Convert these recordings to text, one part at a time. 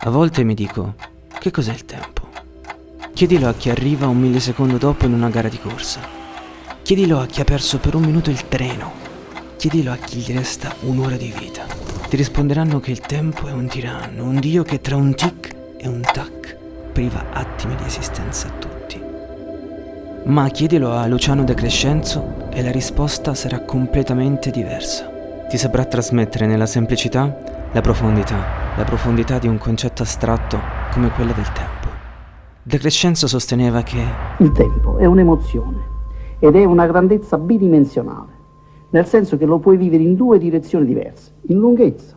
A volte mi dico, che cos'è il tempo? Chiedilo a chi arriva un millisecondo dopo in una gara di corsa. Chiedilo a chi ha perso per un minuto il treno. Chiedilo a chi gli resta un'ora di vita. Ti risponderanno che il tempo è un tiranno, un dio che tra un tic e un tac priva attimi di esistenza a tutti. Ma chiedilo a Luciano De Crescenzo e la risposta sarà completamente diversa. Ti saprà trasmettere nella semplicità la profondità, la profondità di un concetto astratto come quella del tempo. De Crescenzo sosteneva che il tempo è un'emozione ed è una grandezza bidimensionale, nel senso che lo puoi vivere in due direzioni diverse, in lunghezza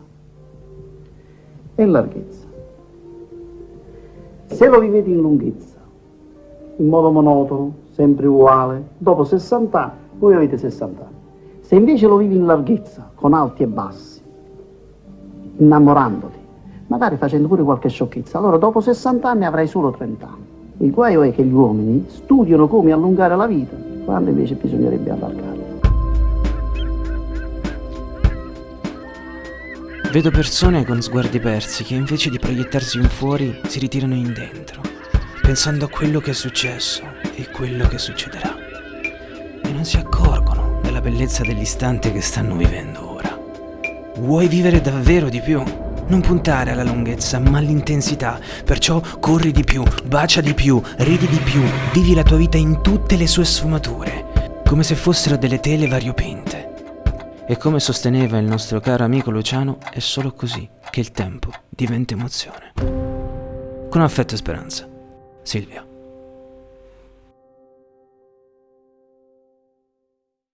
e in larghezza. Se lo vivete in lunghezza, in modo monotono, sempre uguale, dopo 60 anni, voi avete 60 anni. Se invece lo vivi in larghezza, con alti e bassi, innamorandoti, magari facendo pure qualche sciocchezza. Allora dopo 60 anni avrai solo 30 anni. Il guaio è che gli uomini studiano come allungare la vita, quando invece bisognerebbe allargarla. Vedo persone con sguardi persi che invece di proiettarsi in fuori si ritirano in dentro, pensando a quello che è successo e quello che succederà. E non si accorgono della bellezza dell'istante che stanno vivendo ora. Vuoi vivere davvero di più? Non puntare alla lunghezza, ma all'intensità. Perciò corri di più, bacia di più, ridi di più, vivi la tua vita in tutte le sue sfumature, come se fossero delle tele variopinte. E come sosteneva il nostro caro amico Luciano, è solo così che il tempo diventa emozione. Con affetto e speranza. Silvia.